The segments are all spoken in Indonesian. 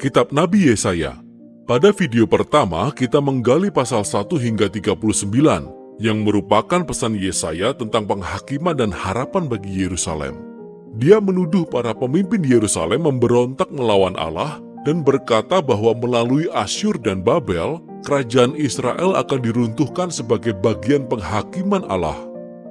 Kitab Nabi Yesaya. Pada video pertama, kita menggali pasal 1 hingga 39 yang merupakan pesan Yesaya tentang penghakiman dan harapan bagi Yerusalem. Dia menuduh para pemimpin Yerusalem memberontak melawan Allah dan berkata bahwa melalui Asyur dan Babel, kerajaan Israel akan diruntuhkan sebagai bagian penghakiman Allah.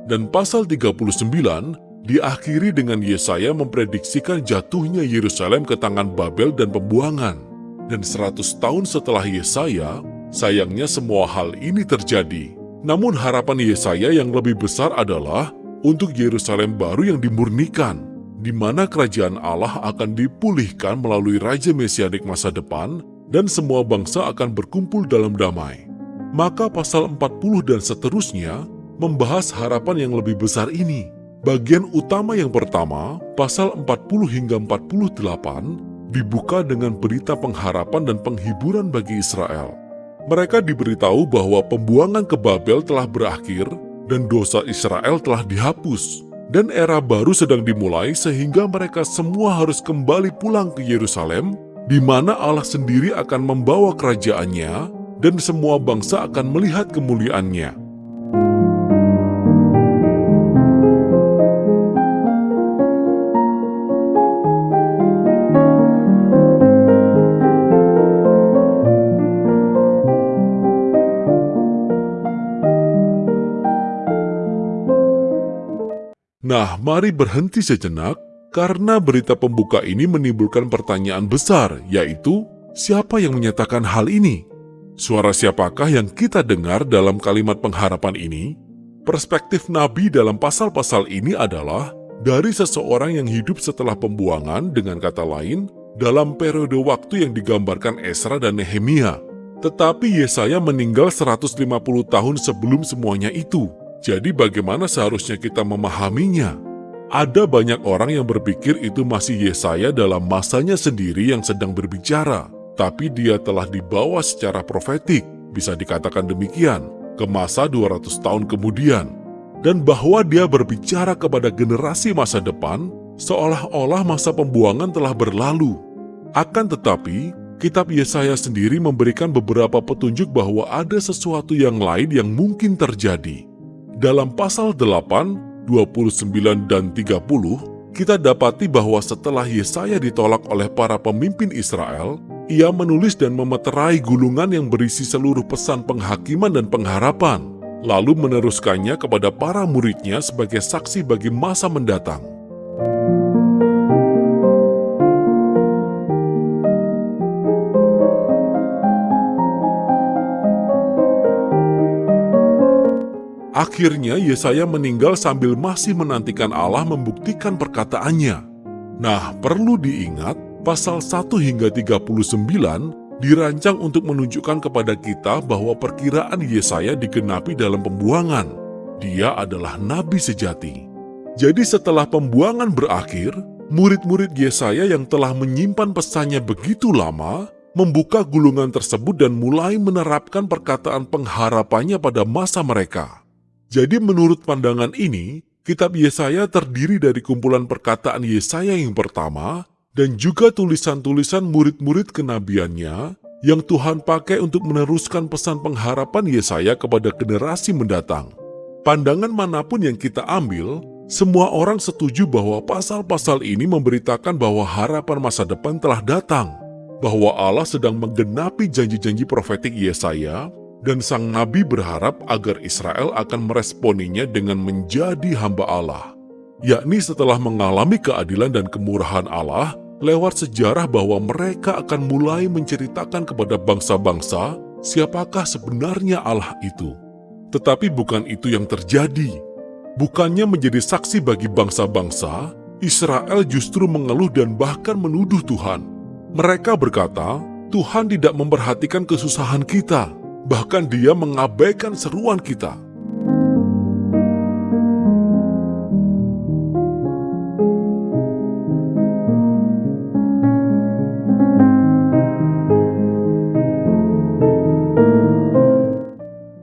Dan pasal 39 diakhiri dengan Yesaya memprediksikan jatuhnya Yerusalem ke tangan Babel dan pembuangan. Dan 100 tahun setelah Yesaya, sayangnya semua hal ini terjadi. Namun harapan Yesaya yang lebih besar adalah untuk Yerusalem baru yang dimurnikan, di mana kerajaan Allah akan dipulihkan melalui Raja Mesianik masa depan dan semua bangsa akan berkumpul dalam damai. Maka pasal 40 dan seterusnya membahas harapan yang lebih besar ini, Bagian utama yang pertama, pasal 40 hingga 48, dibuka dengan berita pengharapan dan penghiburan bagi Israel. Mereka diberitahu bahwa pembuangan ke Babel telah berakhir dan dosa Israel telah dihapus. Dan era baru sedang dimulai sehingga mereka semua harus kembali pulang ke Yerusalem, di mana Allah sendiri akan membawa kerajaannya dan semua bangsa akan melihat kemuliaannya. Mari berhenti sejenak karena berita pembuka ini menimbulkan pertanyaan besar, yaitu siapa yang menyatakan hal ini? Suara siapakah yang kita dengar dalam kalimat pengharapan ini? Perspektif Nabi dalam pasal-pasal ini adalah dari seseorang yang hidup setelah pembuangan dengan kata lain dalam periode waktu yang digambarkan Esra dan Nehemia. Tetapi Yesaya meninggal 150 tahun sebelum semuanya itu. Jadi bagaimana seharusnya kita memahaminya? Ada banyak orang yang berpikir itu masih Yesaya dalam masanya sendiri yang sedang berbicara, tapi dia telah dibawa secara profetik, bisa dikatakan demikian, ke masa 200 tahun kemudian. Dan bahwa dia berbicara kepada generasi masa depan, seolah-olah masa pembuangan telah berlalu. Akan tetapi, kitab Yesaya sendiri memberikan beberapa petunjuk bahwa ada sesuatu yang lain yang mungkin terjadi. Dalam pasal 8, 29 dan 30, kita dapati bahwa setelah Yesaya ditolak oleh para pemimpin Israel, ia menulis dan memeterai gulungan yang berisi seluruh pesan penghakiman dan pengharapan, lalu meneruskannya kepada para muridnya sebagai saksi bagi masa mendatang. Akhirnya Yesaya meninggal sambil masih menantikan Allah membuktikan perkataannya. Nah, perlu diingat, pasal 1 hingga 39 dirancang untuk menunjukkan kepada kita bahwa perkiraan Yesaya digenapi dalam pembuangan. Dia adalah nabi sejati. Jadi setelah pembuangan berakhir, murid-murid Yesaya yang telah menyimpan pesannya begitu lama, membuka gulungan tersebut dan mulai menerapkan perkataan pengharapannya pada masa mereka. Jadi menurut pandangan ini, kitab Yesaya terdiri dari kumpulan perkataan Yesaya yang pertama dan juga tulisan-tulisan murid-murid kenabiannya yang Tuhan pakai untuk meneruskan pesan pengharapan Yesaya kepada generasi mendatang. Pandangan mana pun yang kita ambil, semua orang setuju bahwa pasal-pasal ini memberitakan bahwa harapan masa depan telah datang, bahwa Allah sedang menggenapi janji-janji profetik Yesaya, dan sang nabi berharap agar Israel akan meresponinya dengan menjadi hamba Allah, yakni setelah mengalami keadilan dan kemurahan Allah lewat sejarah bahwa mereka akan mulai menceritakan kepada bangsa-bangsa siapakah sebenarnya Allah itu. Tetapi bukan itu yang terjadi. Bukannya menjadi saksi bagi bangsa-bangsa, Israel justru mengeluh dan bahkan menuduh Tuhan. Mereka berkata, Tuhan tidak memperhatikan kesusahan kita, Bahkan dia mengabaikan seruan kita.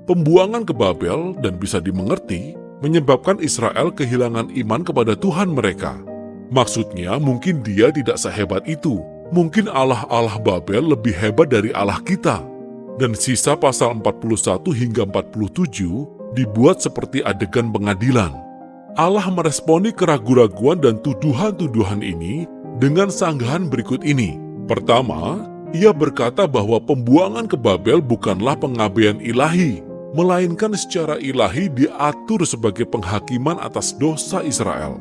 Pembuangan ke Babel dan bisa dimengerti menyebabkan Israel kehilangan iman kepada Tuhan mereka. Maksudnya mungkin dia tidak sehebat itu, mungkin Allah-Allah Babel lebih hebat dari Allah kita. Dan sisa pasal 41 hingga 47 dibuat seperti adegan pengadilan. Allah meresponi keraguan-raguan dan tuduhan-tuduhan ini dengan sanggahan berikut ini. Pertama, ia berkata bahwa pembuangan ke Babel bukanlah pengabaian ilahi, melainkan secara ilahi diatur sebagai penghakiman atas dosa Israel.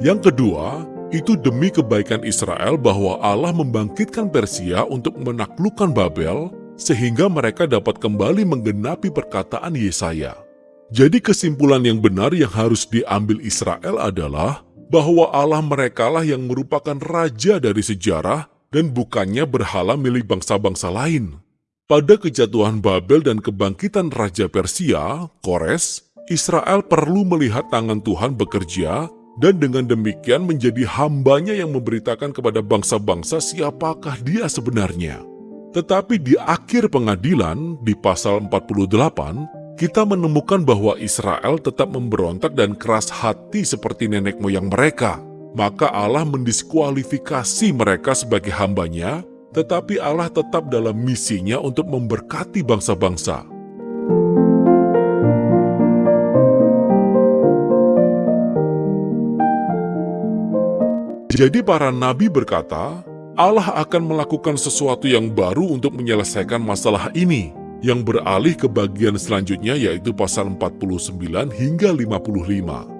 Yang kedua, itu demi kebaikan Israel bahwa Allah membangkitkan Persia untuk menaklukkan Babel, sehingga mereka dapat kembali menggenapi perkataan Yesaya. Jadi kesimpulan yang benar yang harus diambil Israel adalah bahwa Allah merekalah yang merupakan raja dari sejarah dan bukannya berhala milik bangsa-bangsa lain. Pada kejatuhan Babel dan kebangkitan Raja Persia, Kores, Israel perlu melihat tangan Tuhan bekerja dan dengan demikian menjadi hambanya yang memberitakan kepada bangsa-bangsa siapakah dia sebenarnya. Tetapi di akhir pengadilan, di pasal 48, kita menemukan bahwa Israel tetap memberontak dan keras hati seperti nenek moyang mereka maka Allah mendiskualifikasi mereka sebagai hambanya, tetapi Allah tetap dalam misinya untuk memberkati bangsa-bangsa. Jadi para nabi berkata, Allah akan melakukan sesuatu yang baru untuk menyelesaikan masalah ini, yang beralih ke bagian selanjutnya yaitu pasal 49 hingga 55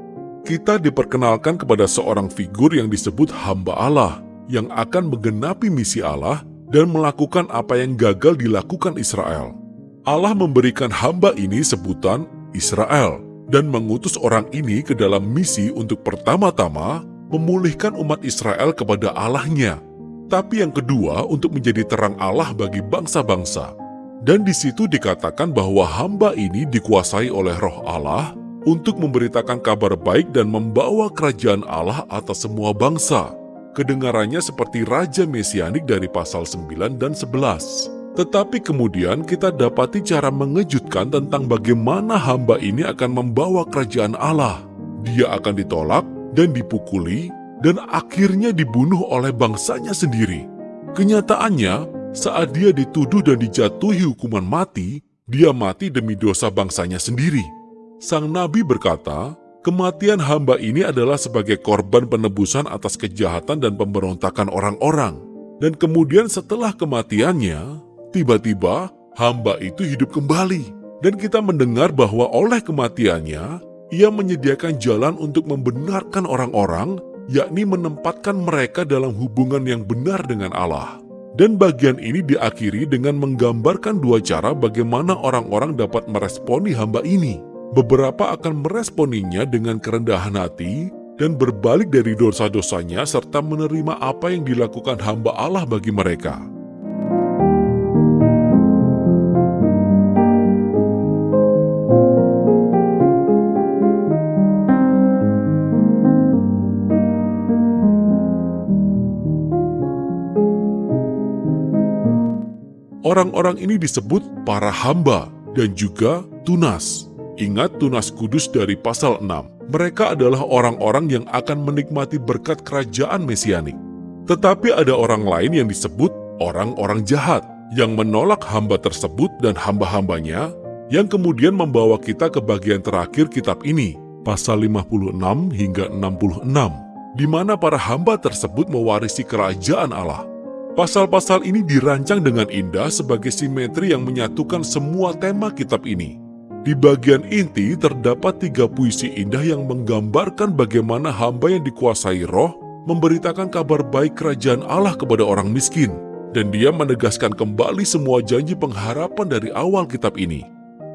kita diperkenalkan kepada seorang figur yang disebut hamba Allah, yang akan menggenapi misi Allah dan melakukan apa yang gagal dilakukan Israel. Allah memberikan hamba ini sebutan Israel dan mengutus orang ini ke dalam misi untuk pertama-tama memulihkan umat Israel kepada Allahnya, tapi yang kedua untuk menjadi terang Allah bagi bangsa-bangsa. Dan di situ dikatakan bahwa hamba ini dikuasai oleh roh Allah untuk memberitakan kabar baik dan membawa kerajaan Allah atas semua bangsa. Kedengarannya seperti Raja Mesianik dari pasal 9 dan 11. Tetapi kemudian kita dapati cara mengejutkan tentang bagaimana hamba ini akan membawa kerajaan Allah. Dia akan ditolak dan dipukuli dan akhirnya dibunuh oleh bangsanya sendiri. Kenyataannya, saat dia dituduh dan dijatuhi hukuman mati, dia mati demi dosa bangsanya sendiri. Sang Nabi berkata, kematian hamba ini adalah sebagai korban penebusan atas kejahatan dan pemberontakan orang-orang. Dan kemudian setelah kematiannya, tiba-tiba hamba itu hidup kembali. Dan kita mendengar bahwa oleh kematiannya, ia menyediakan jalan untuk membenarkan orang-orang, yakni menempatkan mereka dalam hubungan yang benar dengan Allah. Dan bagian ini diakhiri dengan menggambarkan dua cara bagaimana orang-orang dapat meresponi hamba ini. Beberapa akan meresponinya dengan kerendahan hati dan berbalik dari dosa-dosanya serta menerima apa yang dilakukan hamba Allah bagi mereka. Orang-orang ini disebut para hamba dan juga tunas. Ingat tunas kudus dari pasal 6. Mereka adalah orang-orang yang akan menikmati berkat kerajaan mesianik. Tetapi ada orang lain yang disebut orang-orang jahat yang menolak hamba tersebut dan hamba-hambanya yang kemudian membawa kita ke bagian terakhir kitab ini, pasal 56 hingga 66, di mana para hamba tersebut mewarisi kerajaan Allah. Pasal-pasal ini dirancang dengan indah sebagai simetri yang menyatukan semua tema kitab ini. Di bagian inti terdapat tiga puisi indah yang menggambarkan bagaimana hamba yang dikuasai roh memberitakan kabar baik kerajaan Allah kepada orang miskin. Dan dia menegaskan kembali semua janji pengharapan dari awal kitab ini.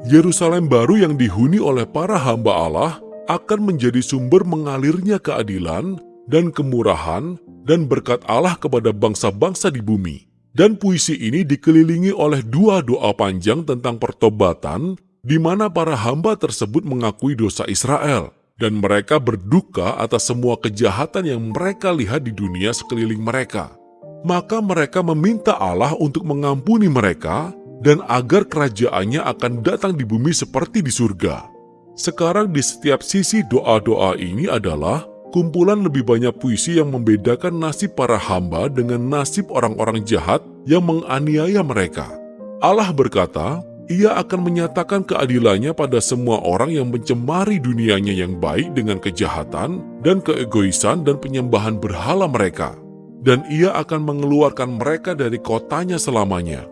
Yerusalem baru yang dihuni oleh para hamba Allah akan menjadi sumber mengalirnya keadilan dan kemurahan dan berkat Allah kepada bangsa-bangsa di bumi. Dan puisi ini dikelilingi oleh dua doa panjang tentang pertobatan di mana para hamba tersebut mengakui dosa Israel, dan mereka berduka atas semua kejahatan yang mereka lihat di dunia sekeliling mereka. Maka mereka meminta Allah untuk mengampuni mereka, dan agar kerajaannya akan datang di bumi seperti di surga. Sekarang di setiap sisi doa-doa ini adalah kumpulan lebih banyak puisi yang membedakan nasib para hamba dengan nasib orang-orang jahat yang menganiaya mereka. Allah berkata, ia akan menyatakan keadilannya pada semua orang yang mencemari dunianya yang baik dengan kejahatan dan keegoisan dan penyembahan berhala mereka. Dan ia akan mengeluarkan mereka dari kotanya selamanya.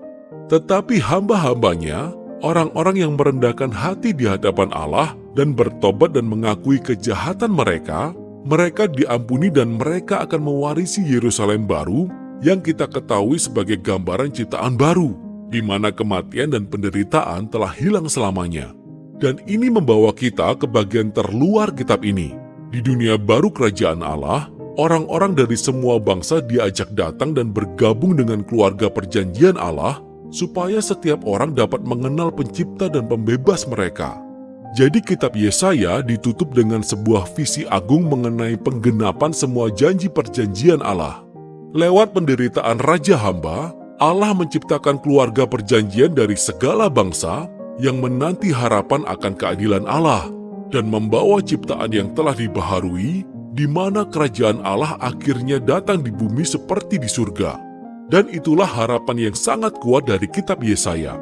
Tetapi hamba-hambanya, orang-orang yang merendahkan hati di hadapan Allah dan bertobat dan mengakui kejahatan mereka, mereka diampuni dan mereka akan mewarisi Yerusalem baru yang kita ketahui sebagai gambaran ciptaan baru, di mana kematian dan penderitaan telah hilang selamanya. Dan ini membawa kita ke bagian terluar kitab ini. Di dunia baru kerajaan Allah, orang-orang dari semua bangsa diajak datang dan bergabung dengan keluarga perjanjian Allah, supaya setiap orang dapat mengenal pencipta dan pembebas mereka. Jadi kitab Yesaya ditutup dengan sebuah visi agung mengenai penggenapan semua janji perjanjian Allah. Lewat penderitaan Raja Hamba, Allah menciptakan keluarga perjanjian dari segala bangsa yang menanti harapan akan keadilan Allah dan membawa ciptaan yang telah dibaharui di mana kerajaan Allah akhirnya datang di bumi seperti di surga. Dan itulah harapan yang sangat kuat dari kitab Yesaya